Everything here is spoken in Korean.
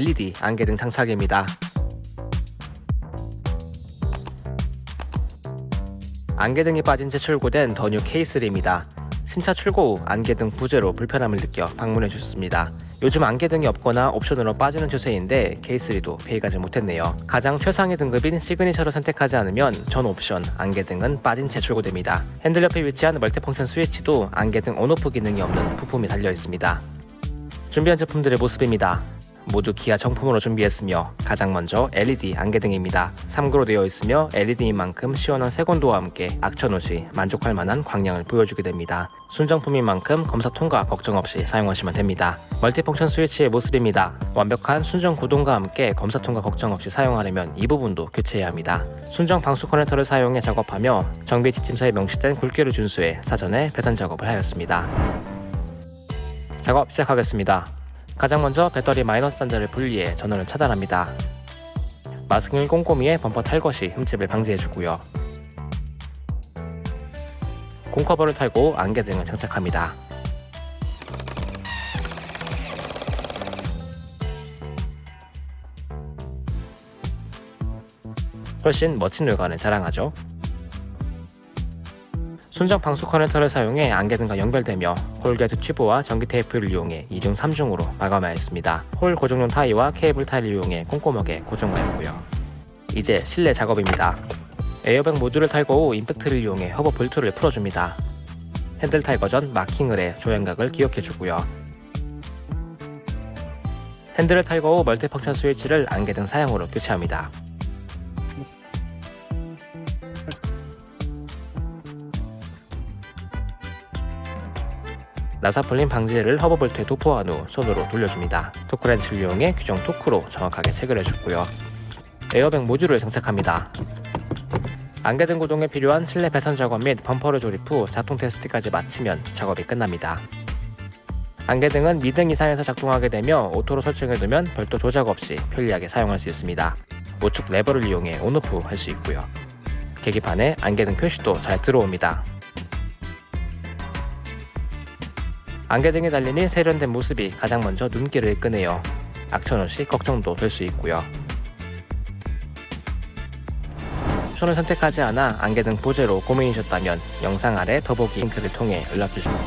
LED 안개등 장착입니다. 안개등이 빠진 채 출고된 더뉴 K3입니다. 신차 출고 후 안개등 부재로 불편함을 느껴 방문해 주셨습니다. 요즘 안개등이 없거나 옵션으로 빠지는 추세인데 K3도 피해가지 못했네요. 가장 최상위 등급인 시그니처를 선택하지 않으면 전 옵션 안개등은 빠진 채 출고됩니다. 핸들 옆에 위치한 multifunction 스위치도 안개등 on off 기능이 없는 부품이 달려 있습니다. 준비한 제품들의 모습입니다. 모두 기아 정품으로 준비했으며 가장 먼저 LED 안개등입니다. 3구로 되어 있으며 LED인 만큼 시원한 색온도와 함께 악천 없이 만족할 만한 광량을 보여주게 됩니다. 순정품인 만큼 검사 통과 걱정 없이 사용하시면 됩니다. 멀티펑션 스위치의 모습입니다. 완벽한 순정 구동과 함께 검사 통과 걱정 없이 사용하려면 이 부분도 교체해야 합니다. 순정 방수 커넥터를 사용해 작업하며 정비 지침서에 명시된 굵기를 준수해 사전에 배선 작업을 하였습니다. 작업 시작하겠습니다. 가장 먼저 배터리 마이너스 단자를 분리해 전원을 차단합니다. 마스킹을 꼼꼼히 해 범퍼 탈것이 흠집을 방지해주고요. 콩커버를 탈고 안개 등을 장착합니다. 훨씬 멋진 외관을 자랑하죠. 순정 방수 커넥터를 사용해 안개등과 연결되며 corrugate 튜브와 전기 테이프를 이용해 2중 3중으로 마감하였습니다. 홀 고정용 타이와 케이블 타이를 이용해 꼼꼼하게 고정하였고요. 이제 실내 작업입니다. 에어백 모듈을 탈거 후 임팩트를 이용해 허브 볼트를 풀어줍니다. 핸들 탈거 전 마킹을 해 조향각을 기억해주고요. 핸들을 탈거 후 multifunction 스위치를 안개등 사양으로 교체합니다. 나사풀림 방지제를 허브볼트에 도포한 후 손으로 돌려줍니다. 토크렌치를 이용해 규정 토크로 정확하게 체결해주고요. 에어백 모듈을 장착합니다. 안개등 구동에 필요한 실내 배선 작업 및 범퍼를 조립 후 작동 테스트까지 마치면 작업이 끝납니다. 안개등은 미등 이상에서 작동하게 되며 auto로 설정해두면 별도 조작 없이 편리하게 사용할 수 있습니다. 우측 레버를 이용해 on off 할 수 있고요. 계기판에 안개등 표시도 잘 들어옵니다. 안개 등에 달리니 세련된 모습이 가장 먼저 눈길을 끄네요. 악천없이 걱정도 될 수 있고요. 옵션을 선택하지 않아 안개등 보제로 고민이셨다면 영상 아래 더보기 링크를 통해 연락주시면